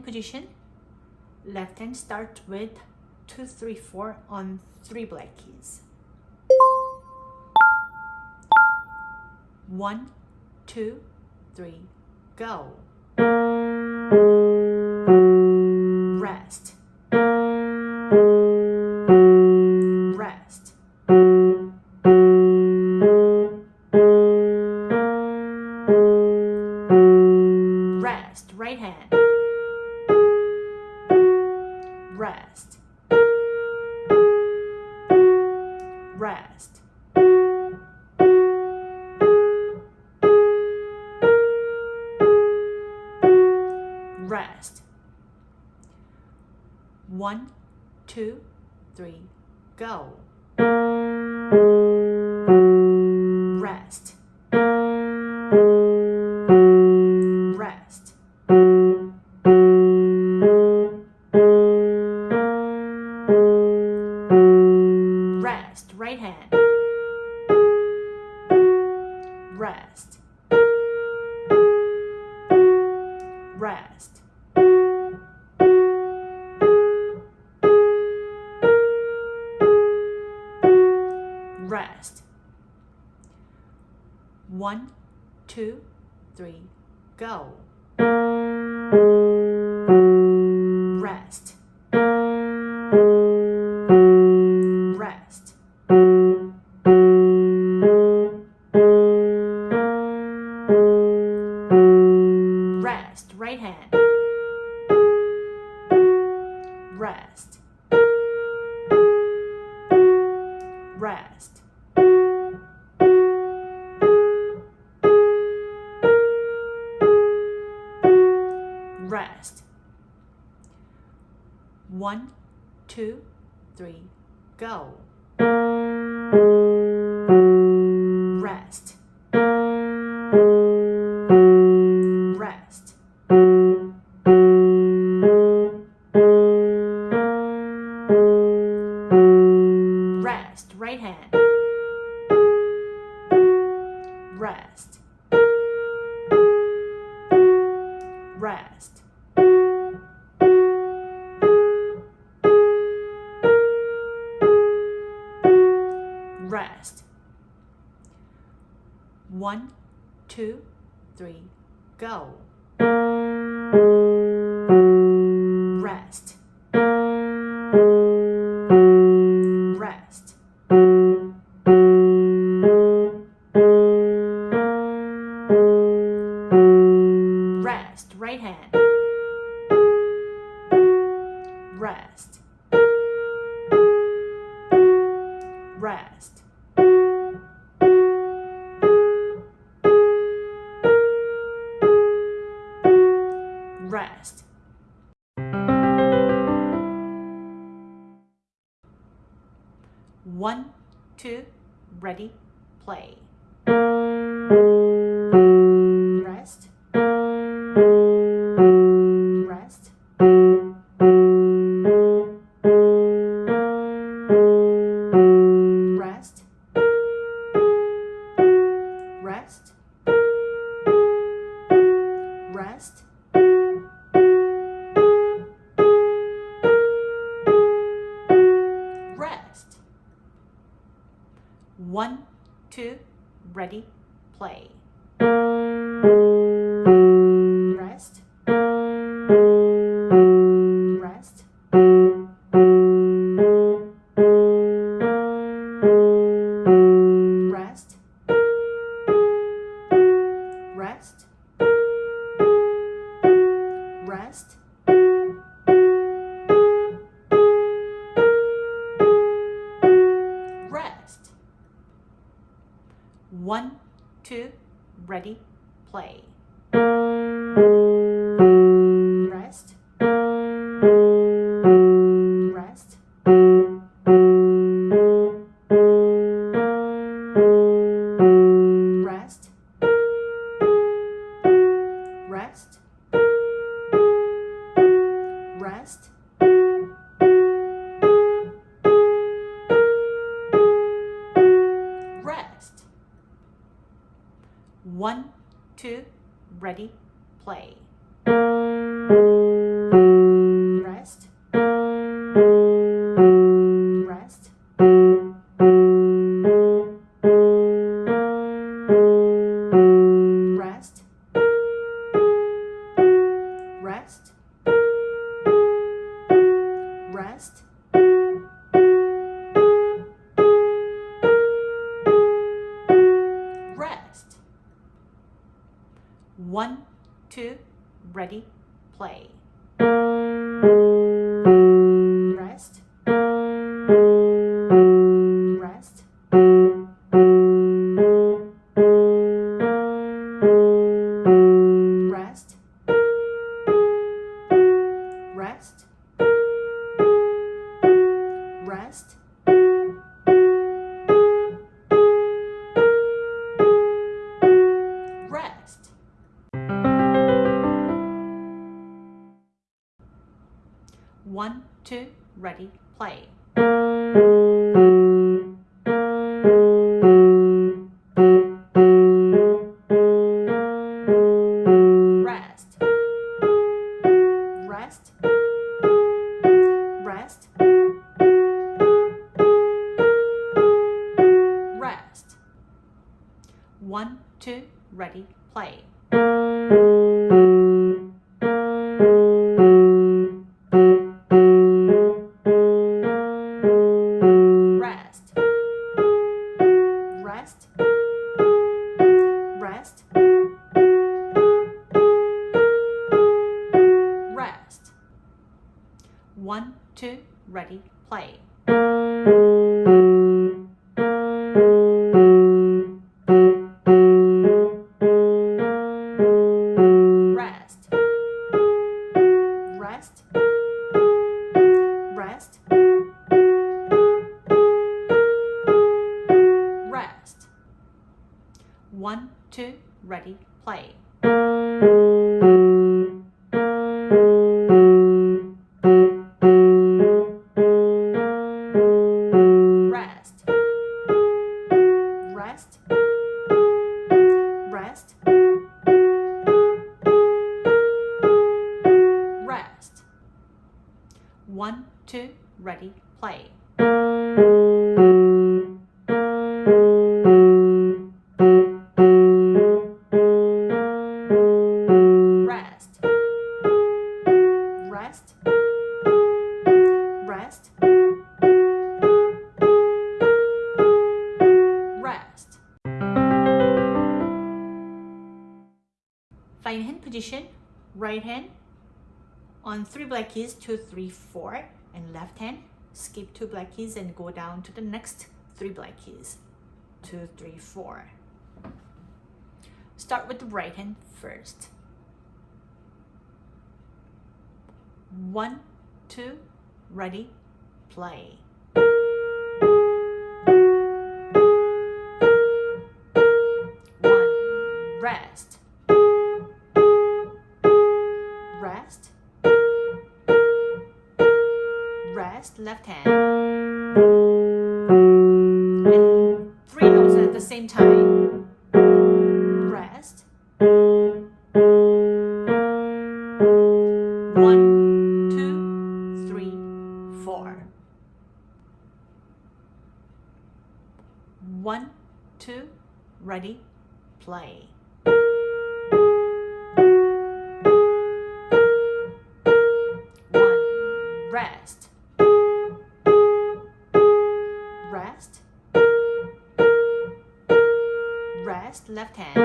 hand position. Left hand start with 2, 3, 4 on 3 black keys. one two three go. Rest. One, two, three, go. Rest. Rest. Rest. Rest. One, two, three, go. Rest. Rest. Rest. One, two, ready, play. One, two, ready, play. Black keys, two, three, four, and left hand, skip two black keys and go down to the next three black keys, two, three, four. Start with the right hand first. One, two, ready, play. One, rest. Rest. Rest, left hand. And three notes at the same time. Rest. One, two, three, four. One, two, ready, play. Left hand.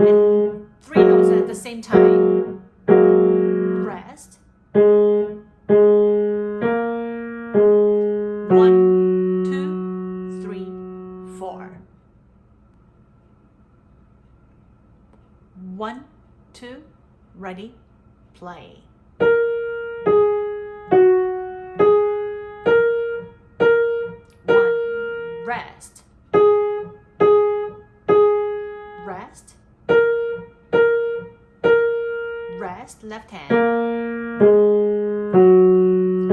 And three notes at the same time. Rest. One, two, three, four. One, two, ready, play. Left hand.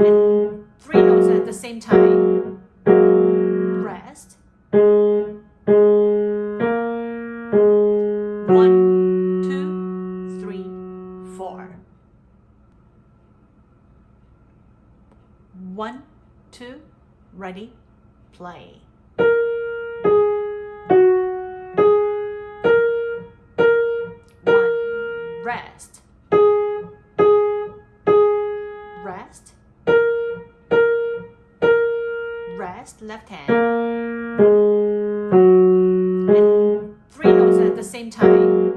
And three notes at the same time. Rest. One, two, three, four. One, two, ready, play. The same time.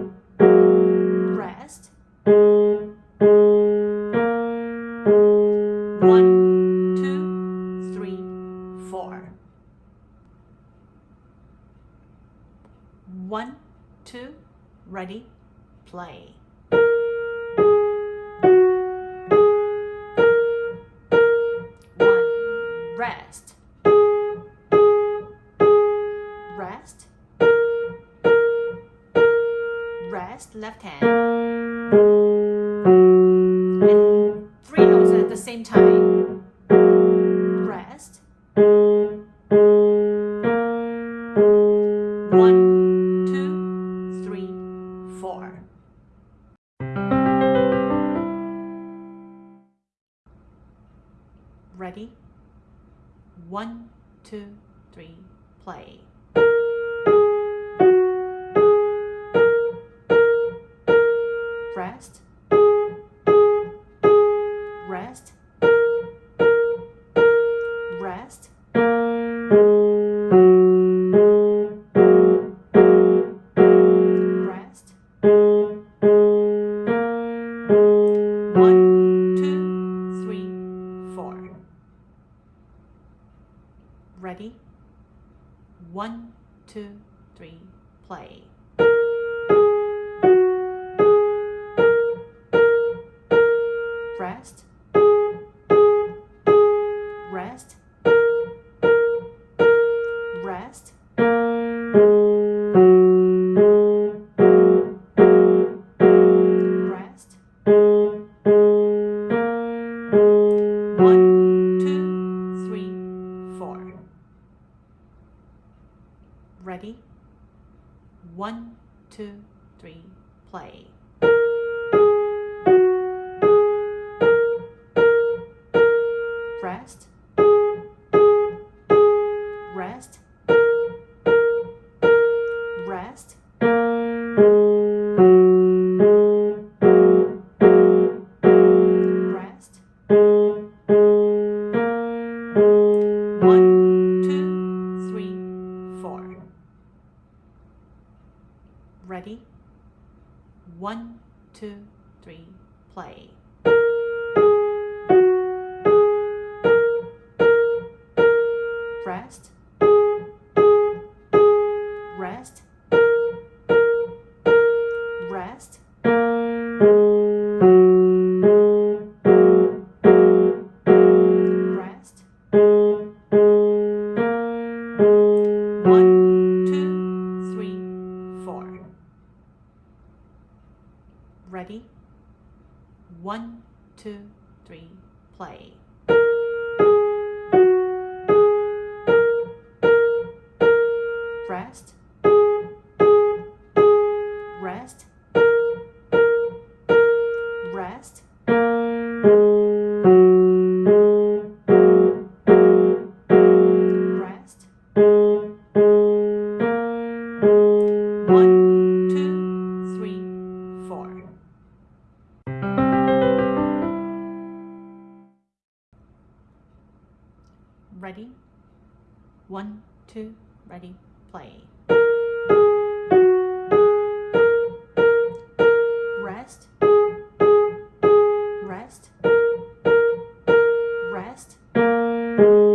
Three, Ready? One, two, three, play. Rest. Rest.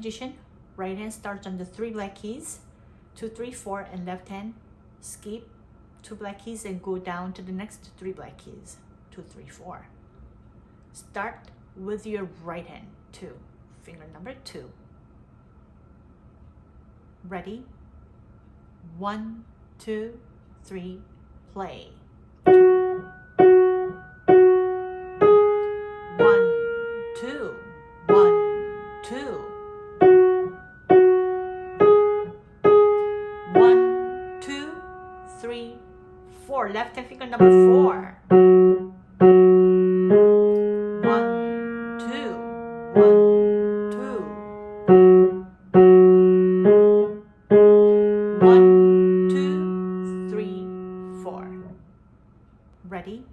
Position. Right hand starts on the three black keys. Two, three, four, and left hand skip two black keys and go down to the next three black keys. Two, three, four. Start with your right hand. Two. Finger number two. Ready? One, two, three, play. Number four. One, two, one, two. One, two, three, four. Ready?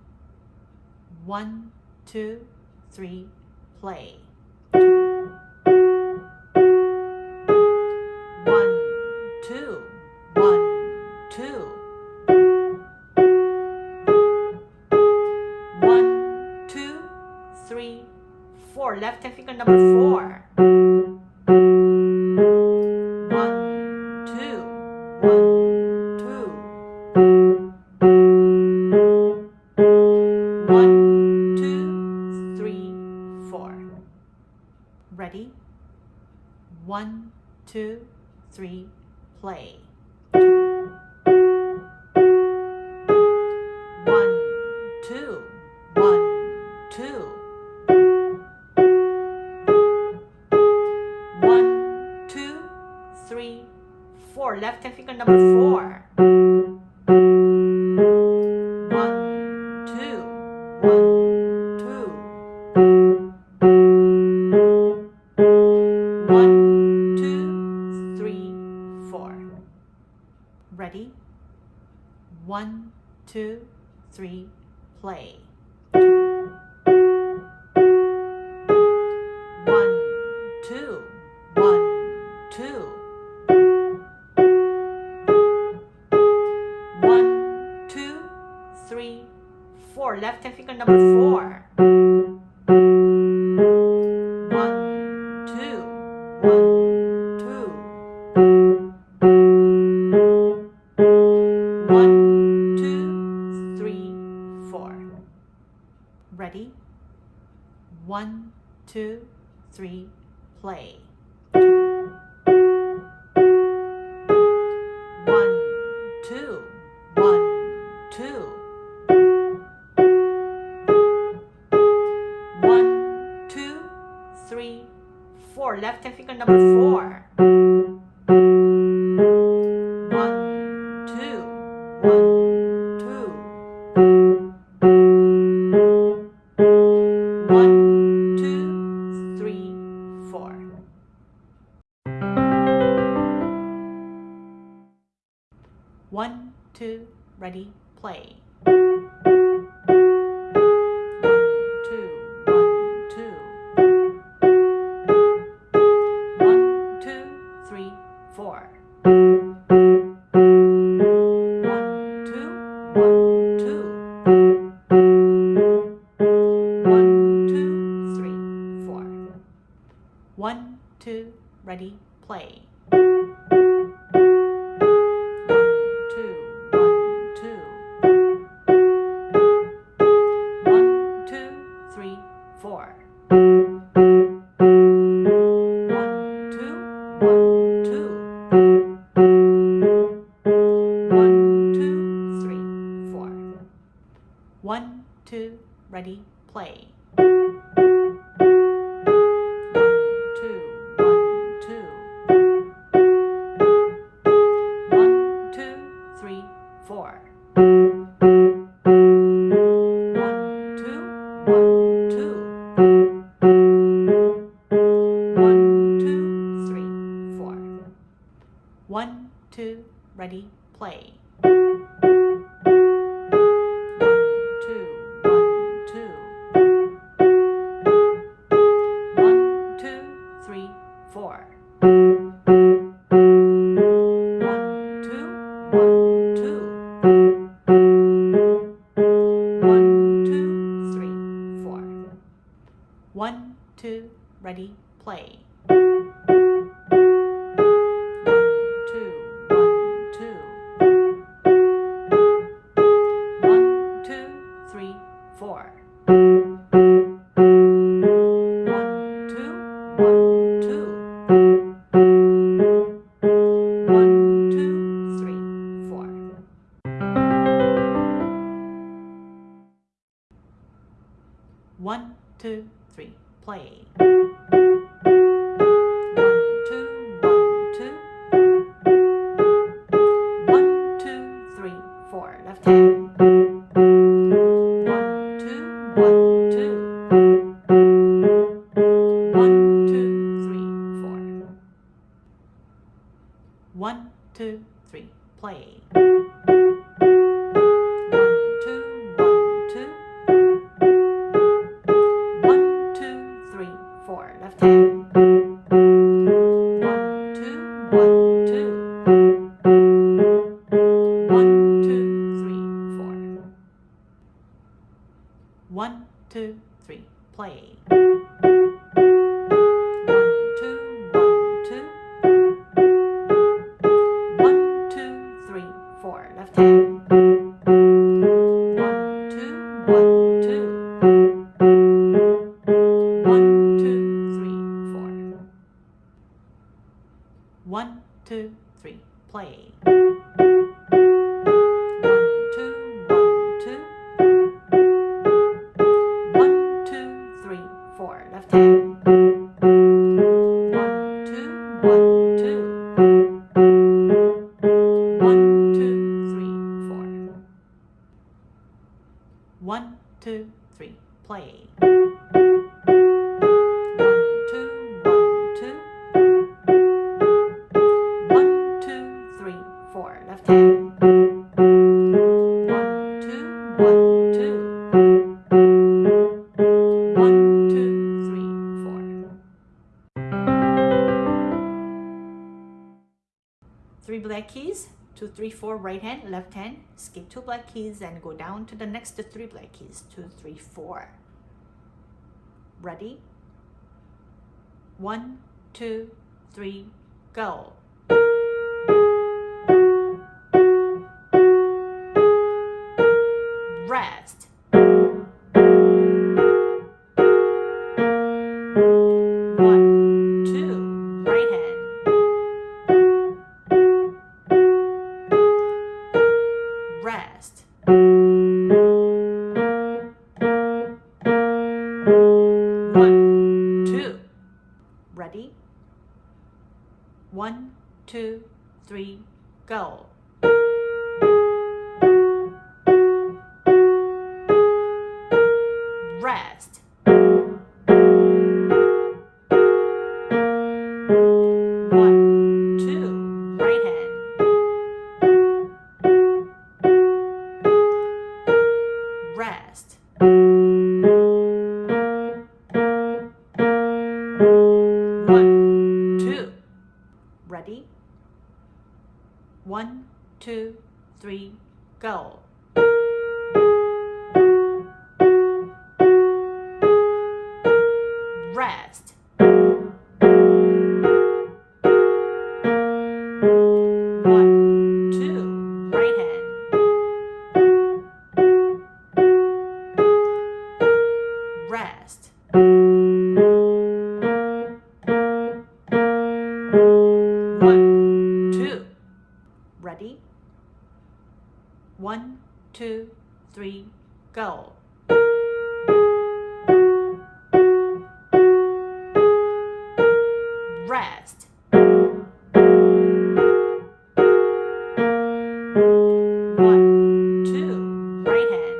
One, two, three, play. Three, four. Left hand finger number four. Play. One, two, one, two. One, two, three, four. Left hand finger number four. One, two, ready, play. three, four, right hand, left hand, skip two black keys and go down to the next three black keys, two, three, four. Ready? One, two, three, go. Ready? One, two, three, go. three, go. Rest. One, two, right hand.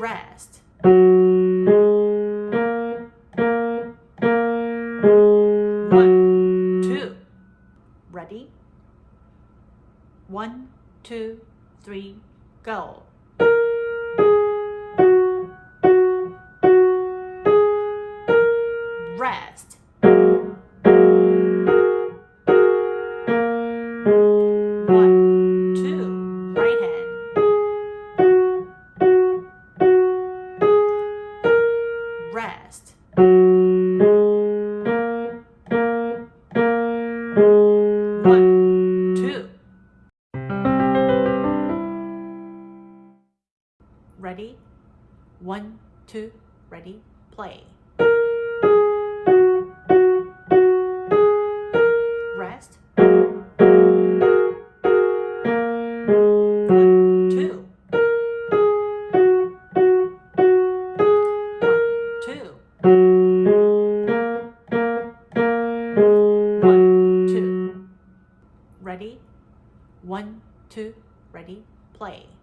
Rest. One, two, three, go. play.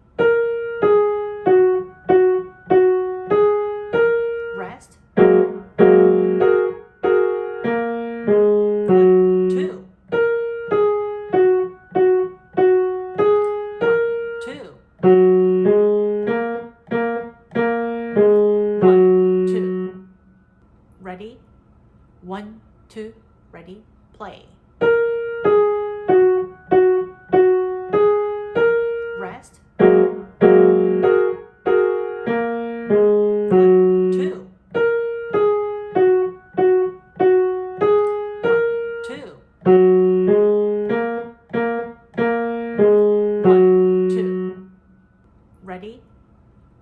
Ready?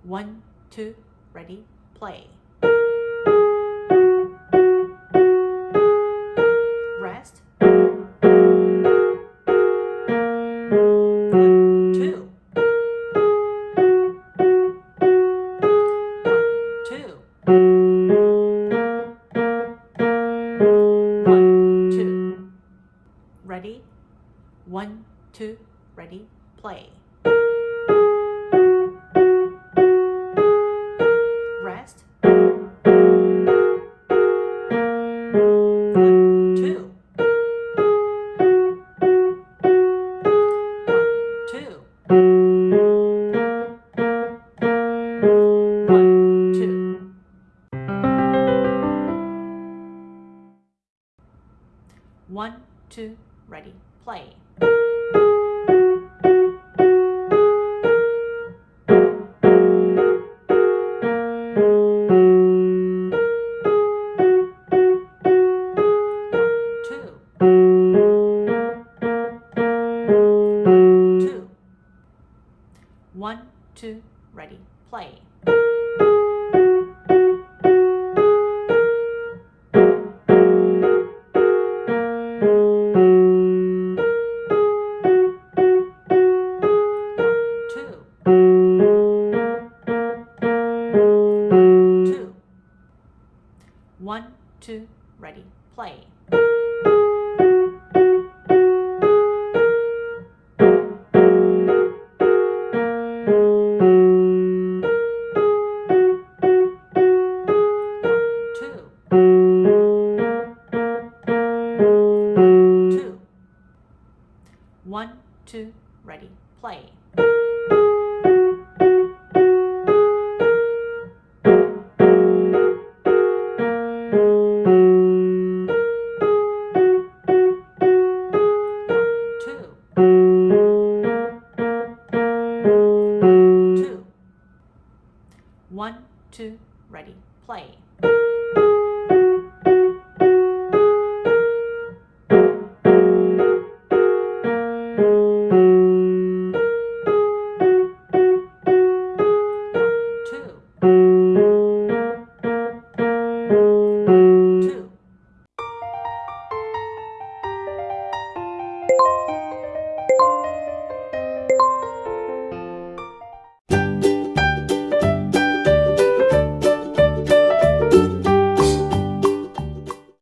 One, two, ready, play. One, two, ready, play.